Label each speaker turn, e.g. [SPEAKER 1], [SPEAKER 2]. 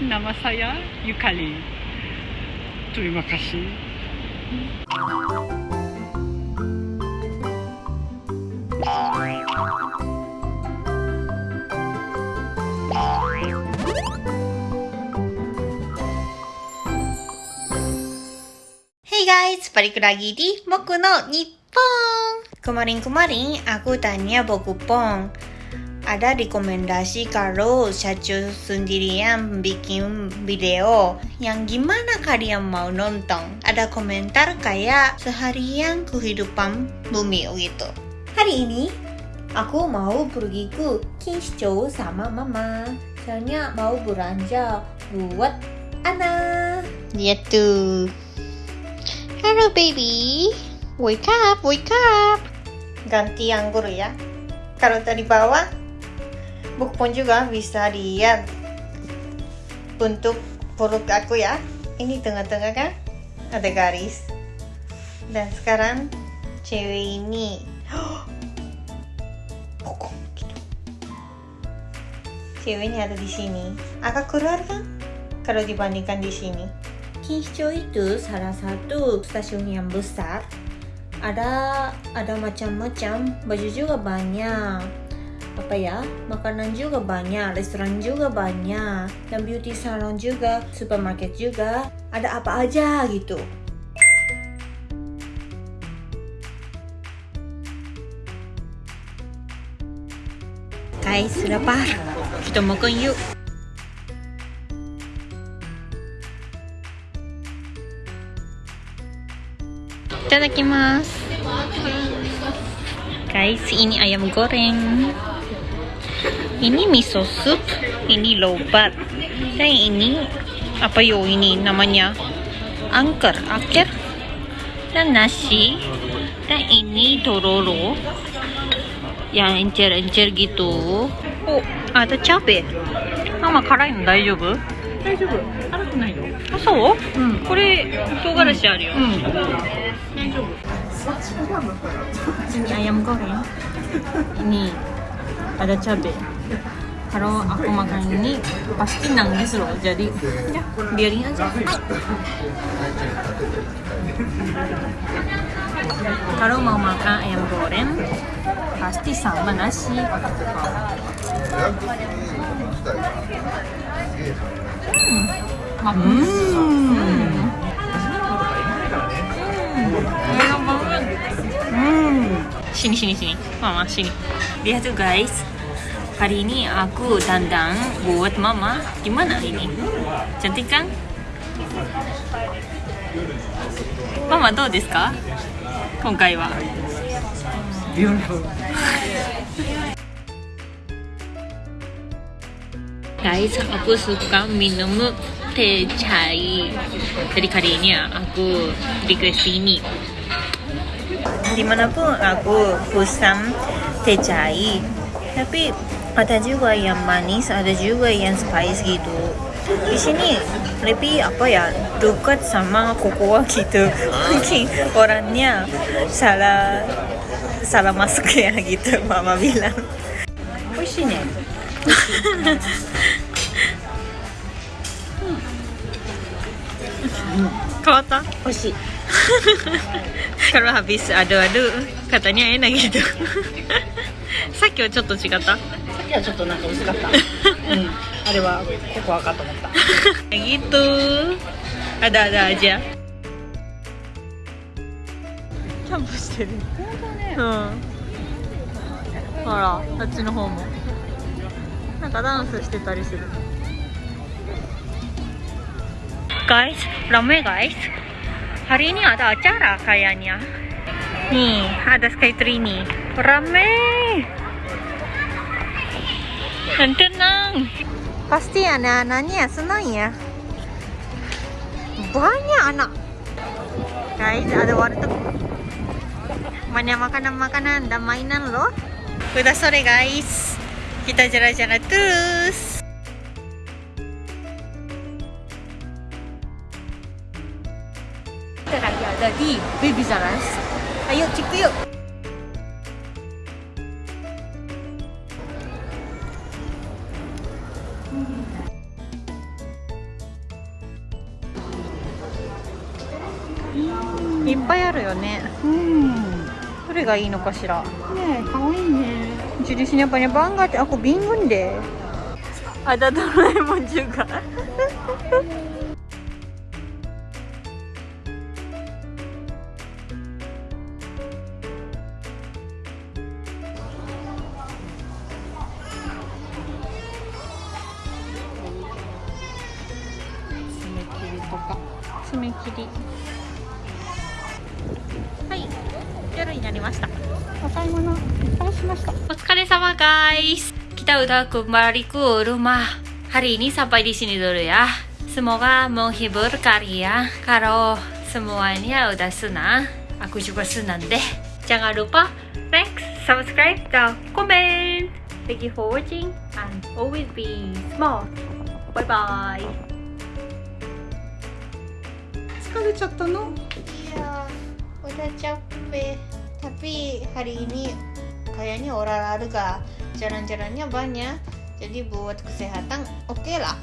[SPEAKER 1] Nama saya Yukali. Terima kasih.
[SPEAKER 2] Hey guys, balik lagi di Moku no Nippon. Kemarin-kemarin aku tanya Boku Pong, ada rekomendasi kalau Shachu sendirian bikin video yang gimana kalian mau nonton? Ada komentar kayak seharian kehidupan bumi gitu. Hari ini aku mau pergi ke Kinshicho sama mama. Soalnya mau belanja buat anak. Lihat tuh. Hello baby, wake up, wake up. Ganti anggur ya. Kalau tadi bawah, Bukpon juga bisa lihat bentuk perut aku ya. Ini tengah-tengah kan ada garis. Dan sekarang cewek ini, bokong gitu. Ceweknya ada di sini. Agak keluar kan? Kalau dibandingkan di sini. Kinshicho itu salah satu stasiun yang besar. Ada ada macam-macam, baju juga banyak. Apa ya? Makanan juga banyak, restoran juga banyak, dan beauty salon juga, supermarket juga. Ada apa aja gitu. Guys, lapar. Kita makan yuk. Itadakimasu. Guys, ini ayam goreng ini miso soup ini lobat. Dan ini apa yo ini namanya angker akhir dan nasi dan ini tororo yang encer-encer gitu. Oh ah, ada cabe. Sama karain daijoubu? daijoubu ada ah
[SPEAKER 1] so? um hmm. kore hmm.
[SPEAKER 2] ini ayam goreng. Ini ada cabe. Kalau aku makan ini pasti nangis loh. Jadi ya biarin aja. Kalau mau makan ayam goreng pasti sama nasi. Hmm. Hmm. Hmm. Sini sini sini. Mama sini. Lihat tuh guys. Hari ini aku dandang buat mama. Gimana ini? Cantik kan? Mama, do desu ka? Konkai
[SPEAKER 1] wa.
[SPEAKER 2] Guys, aku suka minum teh chai. Jadi kali ini aku request ini. Di mana pun aku pesan teh chai, tapi ada juga yang manis ada juga yang spice gitu di sini lebih apa ya dekat sama kokoa gitu mungkin orangnya salah salah masuk ya gitu mama bilang
[SPEAKER 1] Oishine. Kota. Oishi.
[SPEAKER 2] Kalau habis adu-adu katanya enak gitu. さっきはちょっと違った？
[SPEAKER 1] さっきはちょっとなんか薄かった。うん。あれはココアかと思った。
[SPEAKER 2] gitu ada-ada aja キャンプしてる。
[SPEAKER 1] 本当ね。
[SPEAKER 2] うん。ほらあっちの方も。なんかダンスしてたりする。Guys ramai guys hari ini ada acara kayaknya nih ada skytree nih. Ramai dan tenang. Pasti anak-anaknya senang ya. Banyak anak. Guys ada warteg. Banyak makanan-makanan dan mainan loh. Udah sore guys. Kita jalan-jalan terus. Kita lagi ada di Baby Zaras Ayo, cek yuk. いっぱいあるよね。
[SPEAKER 1] うん。
[SPEAKER 2] どれがいいのかしら。
[SPEAKER 1] ね、可愛いね。印にやっぱね、
[SPEAKER 2] バンガーって、あ、こうビ
[SPEAKER 1] ングンで。あ、
[SPEAKER 2] だドラえもん中華。締め切り。はい。夜になり
[SPEAKER 1] お買い物いお疲れ様ガイス
[SPEAKER 2] 北宇田くんバリクウルマハリーにサッパイディシニドルや。スモがモンヒブルカリアカロスモアニアウダスナアクシュバスなんで。じゃがるぱ。Thanks! Subscribe to comment! Thank you for!
[SPEAKER 1] 疲れちゃったの
[SPEAKER 2] Iya, udah capek. Tapi hari ini kayaknya olahraga jalan-jalannya banyak. Jadi buat kesehatan oke lah.